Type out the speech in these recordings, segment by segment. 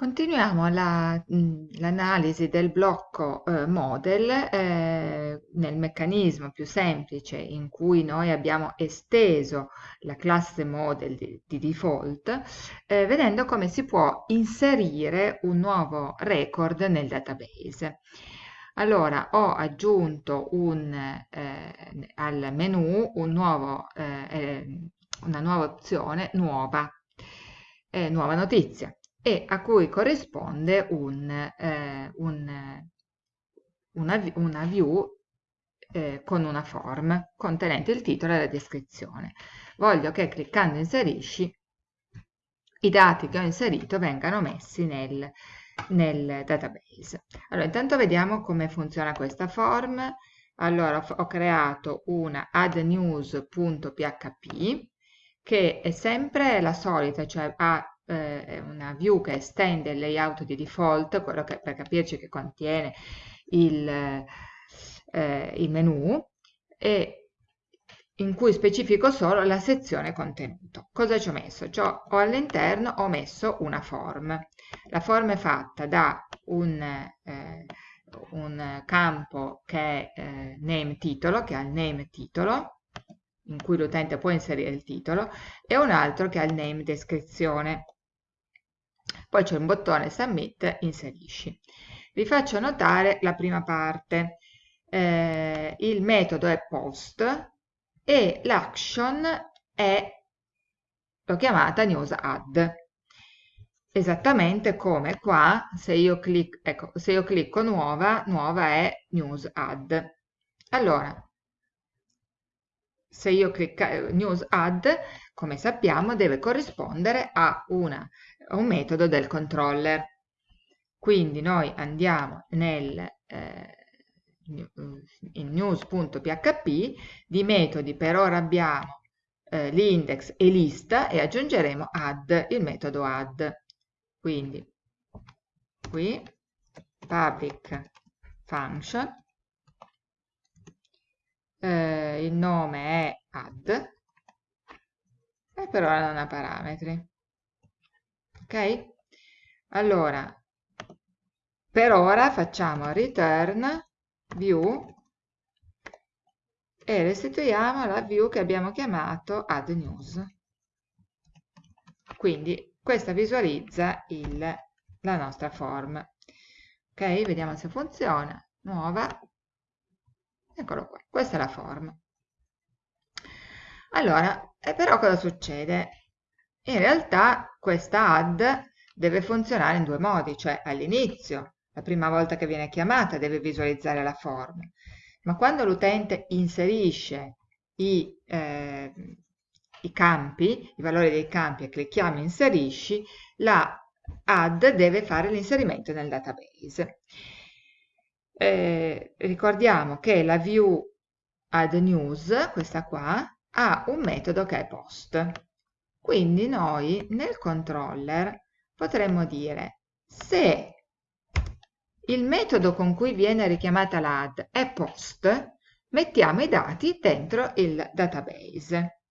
Continuiamo l'analisi del blocco eh, model eh, nel meccanismo più semplice in cui noi abbiamo esteso la classe model di, di default, eh, vedendo come si può inserire un nuovo record nel database. Allora, ho aggiunto un, eh, al menu un nuovo, eh, eh, una nuova opzione, nuova, nuova notizia e a cui corrisponde un, eh, un, una, una, view eh, con una form contenente il titolo e la descrizione. Voglio che cliccando inserisci i dati che ho inserito vengano messi nel, nel database. Allora, intanto vediamo come funziona questa form. Allora, ho creato una addnews.php che è sempre la solita, cioè ha eh, una view che estende il layout di default, quello che per capirci che contiene il, eh, il menu, e in cui specifico solo la sezione contenuto. Cosa ci ho messo? Cioè, all'interno ho messo una form. La form è fatta da un, eh, un campo che è eh, name titolo, che ha il name titolo, in cui l'utente può inserire il titolo, e un altro che ha il name descrizione poi c'è un bottone submit, inserisci. Vi faccio notare la prima parte. Eh, il metodo è post e l'action è, l'ho chiamata news add. Esattamente come qua, se io, clic, ecco, se io clicco nuova, nuova è news add. Allora, se io clicco news add, come sappiamo, deve corrispondere a una un metodo del controller. Quindi noi andiamo nel eh, in news.php, di metodi per ora abbiamo eh, l'index e lista e aggiungeremo add, il metodo add. Quindi qui public function, eh, il nome è add e per ora non ha parametri ok? Allora, per ora facciamo return view e restituiamo la view che abbiamo chiamato add news. Quindi questa visualizza il, la nostra form. Ok, vediamo se funziona. Nuova. Eccolo qua, questa è la form. Allora, però cosa succede? In realtà questa add deve funzionare in due modi, cioè all'inizio, la prima volta che viene chiamata deve visualizzare la form, ma quando l'utente inserisce i, eh, i campi, i valori dei campi e clicchiamo inserisci, la add deve fare l'inserimento nel database. Eh, ricordiamo che la view add news, questa qua, ha un metodo che è post. Quindi noi nel controller potremmo dire se il metodo con cui viene richiamata l'add è post, mettiamo i dati dentro il database.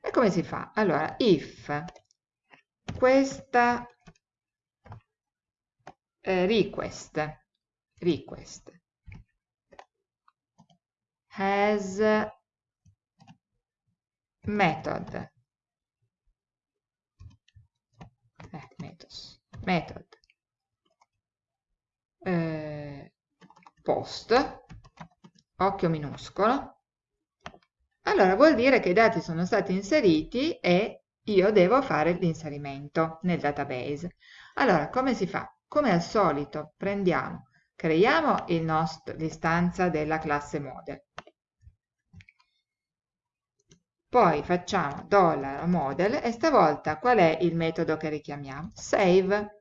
E come si fa? Allora, if questa eh, request, request. Has method. Eh, methods, method. Eh, post. Occhio minuscolo. Allora vuol dire che i dati sono stati inseriti e io devo fare l'inserimento nel database. Allora come si fa? come al solito prendiamo creiamo l'istanza della classe model poi facciamo $model e stavolta qual è il metodo che richiamiamo? Save.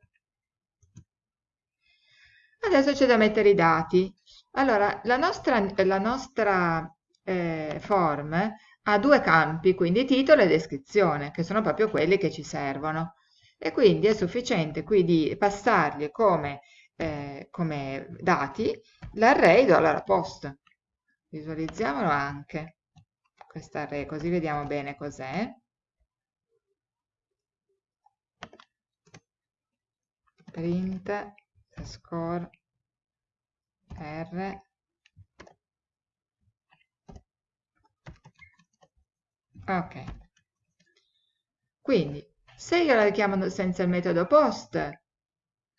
Adesso c'è da mettere i dati. Allora, la nostra, la nostra eh, form ha due campi, quindi titolo e descrizione, che sono proprio quelli che ci servono. E quindi è sufficiente qui di passargli come, eh, come dati l'array $post. Visualizziamolo anche questa array, così vediamo bene cos'è. print score r ok quindi se io la richiamo senza il metodo post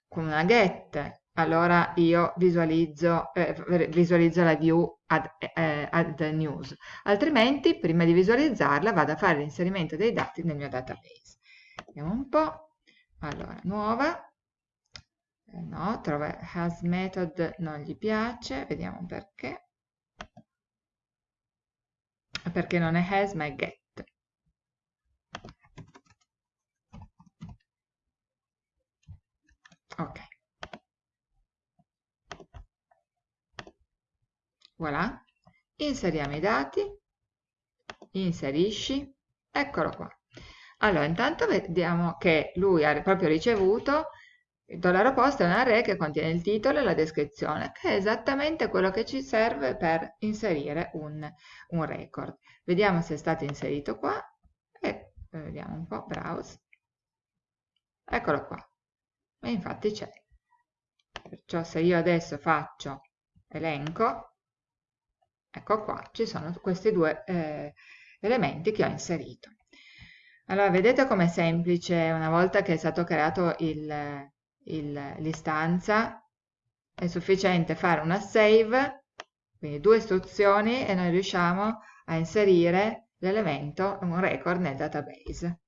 con una get allora io visualizzo, eh, visualizzo la view add, eh, add news. Altrimenti prima di visualizzarla vado a fare l'inserimento dei dati nel mio database. Vediamo un po' allora nuova. Eh, no, trova has method non gli piace. Vediamo perché. Perché non è has ma è get ok. Voilà. Inseriamo i dati. Inserisci. Eccolo qua. Allora intanto vediamo che lui ha proprio ricevuto il dollaro posto è un array che contiene il titolo e la descrizione che è esattamente quello che ci serve per inserire un, un record. Vediamo se è stato inserito qua e vediamo un po' browse. Eccolo qua e infatti c'è. Perciò se io adesso faccio elenco ecco qua ci sono questi due eh, elementi che ho inserito. Allora vedete com'è semplice una volta che è stato creato l'istanza è sufficiente fare una save quindi due istruzioni e noi riusciamo a inserire l'elemento un record nel database